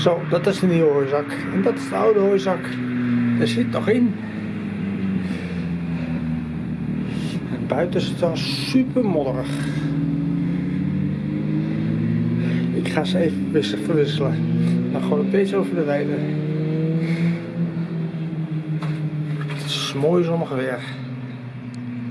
Zo, dat is de nieuwe hooizak. En dat is de oude hooizak. Er zit nog in. En buiten is het wel super modderig. Ik ga ze even wisselen, verwisselen. Dan gewoon een beetje over de weide. Het is mooi zonnig weer.